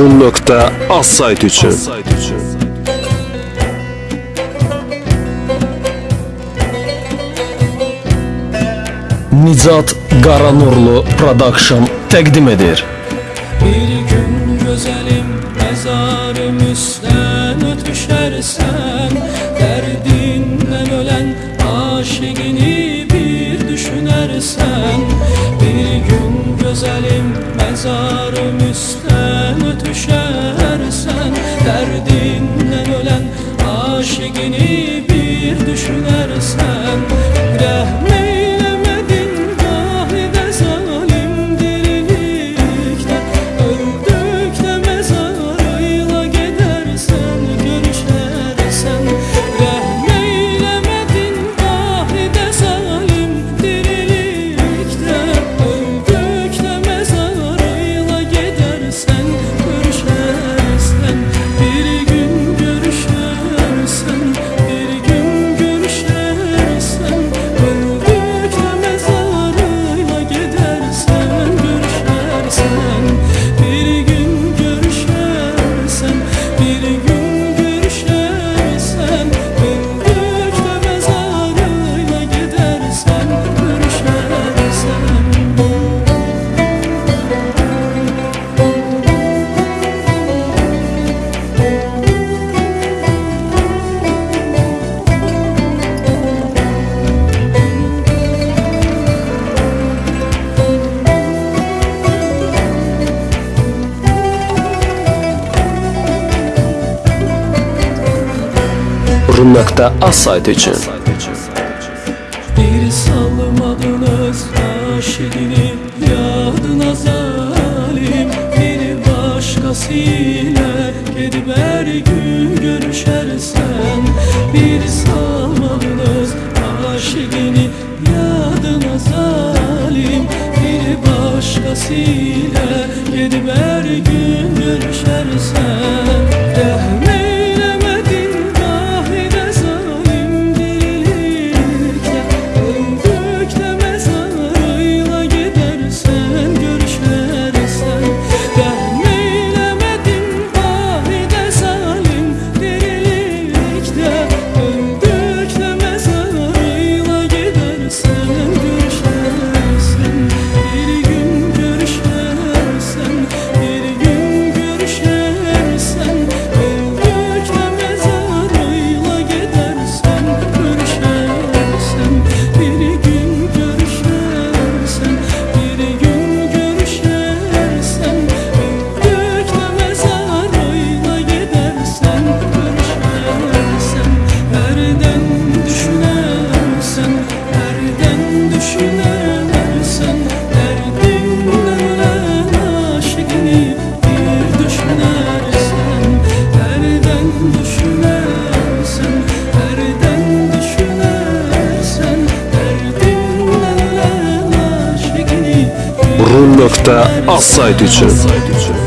Run.az sayt üçün. Nicat Qaranurlu Production təqdim edir. Bir gün güzelim mezarım üstten ötüşersen Derdinden ölen aşıkini bir düşünersen Bir gün güzelim mezarım üstten düşer. Run.az sayt üçün. Bir salmadınız aşıkini yadına zalim Bir başkasıyla gidip her gün görüşersen. Bir salmadınız aşıkini yadına zalim Bir başkasıyla gidip her gün görüşersen düşünersen Derdinden aşkını bir düşünersen Nereden düşünersen nereden düşünersen Derdinden ölen aşkını bir Run.az sayt üçün. düşünersen